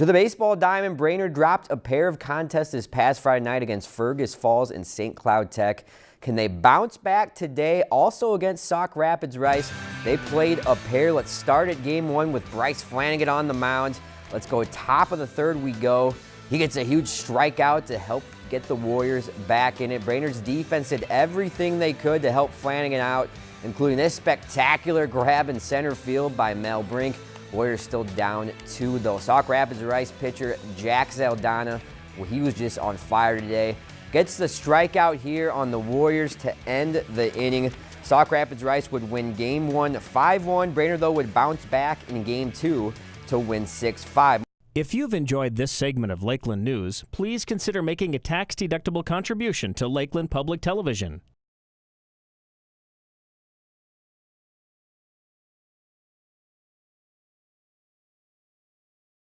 To the baseball diamond, Brainerd dropped a pair of contests this past Friday night against Fergus Falls and St. Cloud Tech. Can they bounce back today? Also against Sauk Rapids Rice, they played a pair. Let's start at game one with Bryce Flanagan on the mound. Let's go top of the third we go. He gets a huge strikeout to help get the Warriors back in it. Brainerd's defense did everything they could to help Flanagan out, including this spectacular grab in center field by Mel Brink. Warriors still down two though. Sauk Rapids Rice pitcher Jack Zaldana, well, he was just on fire today. Gets the strikeout here on the Warriors to end the inning. Sauk Rapids Rice would win game one 5-1. Brainerd though would bounce back in game two to win 6-5. If you've enjoyed this segment of Lakeland News, please consider making a tax-deductible contribution to Lakeland Public Television.